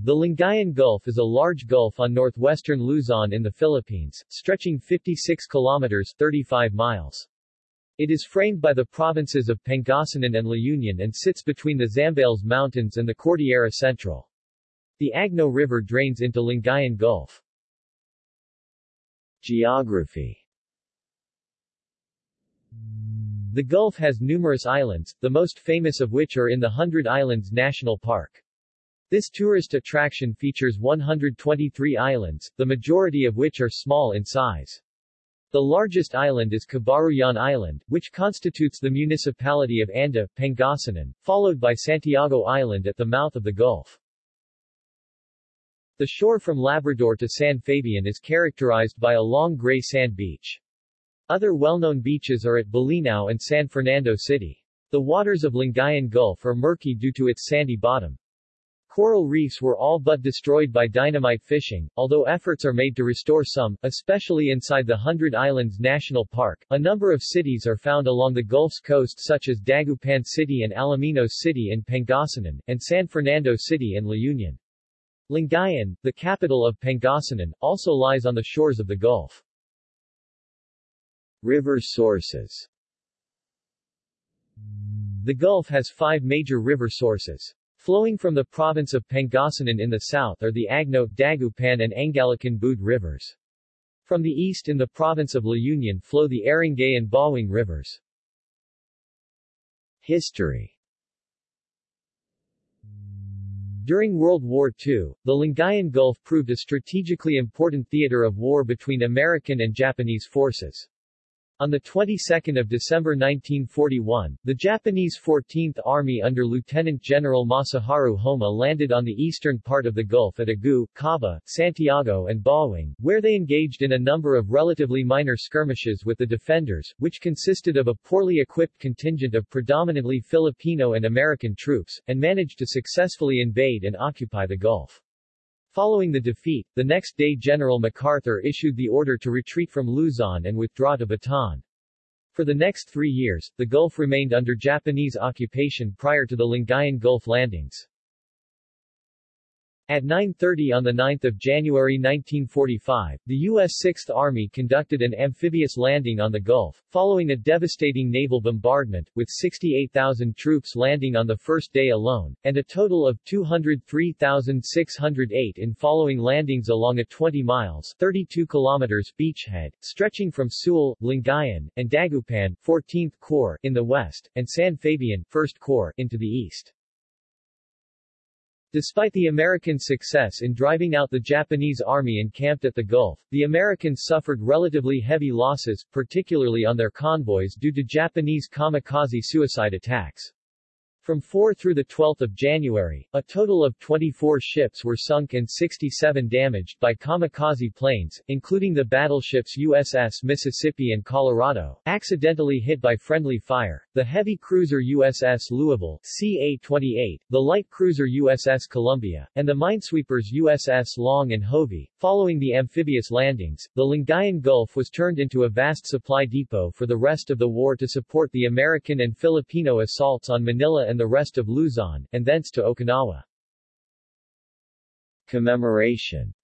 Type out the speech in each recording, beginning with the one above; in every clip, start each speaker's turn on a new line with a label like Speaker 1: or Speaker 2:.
Speaker 1: The Lingayen Gulf is a large gulf on northwestern Luzon in the Philippines, stretching 56 kilometers 35 miles. It is framed by the provinces of Pangasinan and La Union and sits between the Zambales Mountains and the Cordillera Central. The Agno River drains into Lingayen Gulf. Geography The Gulf has numerous islands, the most famous of which are in the Hundred Islands National Park. This tourist attraction features 123 islands, the majority of which are small in size. The largest island is Cabaruyan Island, which constitutes the municipality of Anda, Pangasinan, followed by Santiago Island at the mouth of the Gulf. The shore from Labrador to San Fabian is characterized by a long gray sand beach. Other well-known beaches are at Bolinao and San Fernando City. The waters of Lingayen Gulf are murky due to its sandy bottom. Coral reefs were all but destroyed by dynamite fishing, although efforts are made to restore some, especially inside the Hundred Islands National Park. A number of cities are found along the Gulf's coast such as Dagupan City and Alaminos City in Pangasinan, and San Fernando City in La Union. Lingayen, the capital of Pangasinan, also lies on the shores of the Gulf. River sources The Gulf has five major river sources. Flowing from the province of Pangasinan in the south are the Agno, Dagupan and Angalacan Bued rivers. From the east in the province of La Union flow the Aringay and Bauang rivers. History During World War II, the Lingayen Gulf proved a strategically important theater of war between American and Japanese forces. On the 22nd of December 1941, the Japanese 14th Army under Lieutenant General Masaharu Homma landed on the eastern part of the Gulf at Agoo, Caba, Santiago and Bauang, where they engaged in a number of relatively minor skirmishes with the defenders, which consisted of a poorly equipped contingent of predominantly Filipino and American troops, and managed to successfully invade and occupy the Gulf. Following the defeat, the next day General MacArthur issued the order to retreat from Luzon and withdraw to Bataan. For the next three years, the Gulf remained under Japanese occupation prior to the Lingayen Gulf landings. At 9.30 on 9 January 1945, the U.S. Sixth Army conducted an amphibious landing on the Gulf, following a devastating naval bombardment, with 68,000 troops landing on the first day alone, and a total of 203,608 in following landings along a 20 miles 32 kilometers beachhead, stretching from Sual, Lingayen, and Dagupan 14th Corps in the west, and San Fabian 1st Corps into the east. Despite the American success in driving out the Japanese army encamped at the Gulf, the Americans suffered relatively heavy losses, particularly on their convoys due to Japanese kamikaze suicide attacks. From 4 through 12 January, a total of 24 ships were sunk and 67 damaged by kamikaze planes, including the battleships USS Mississippi and Colorado, accidentally hit by friendly fire, the heavy cruiser USS Louisville CA-28, the light cruiser USS Columbia, and the minesweepers USS Long and Hovey. Following the amphibious landings, the Lingayen Gulf was turned into a vast supply depot for the rest of the war to support the American and Filipino assaults on Manila and the rest of Luzon, and thence to Okinawa. Commemoration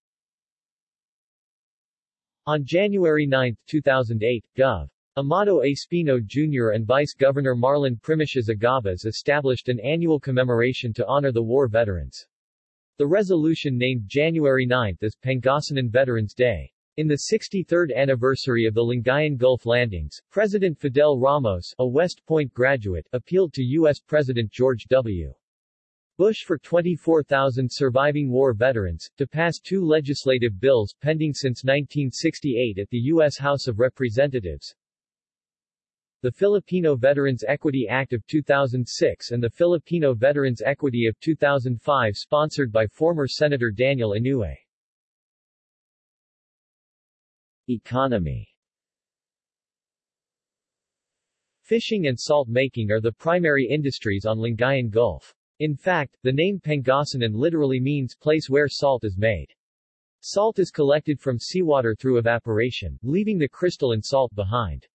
Speaker 1: On January 9, 2008, Gov. Amado Espino Jr. and Vice Governor Marlon Primicias Agabas established an annual commemoration to honor the war veterans. The resolution named January 9 as Pangasinan Veterans Day. In the 63rd anniversary of the Lingayen Gulf landings, President Fidel Ramos, a West Point graduate, appealed to U.S. President George W. Bush for 24,000 surviving war veterans, to pass two legislative bills pending since 1968 at the U.S. House of Representatives, the Filipino Veterans Equity Act of 2006 and the Filipino Veterans Equity of 2005 sponsored by former Senator Daniel Inouye. Economy Fishing and salt making are the primary industries on Lingayen Gulf. In fact, the name Pangasinan literally means place where salt is made. Salt is collected from seawater through evaporation, leaving the crystalline salt behind.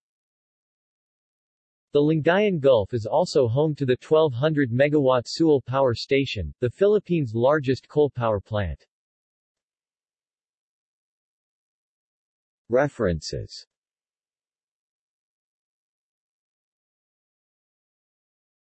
Speaker 1: The Lingayen Gulf is also home to the 1200 megawatt Sual Power Station, the Philippines' largest coal power plant. References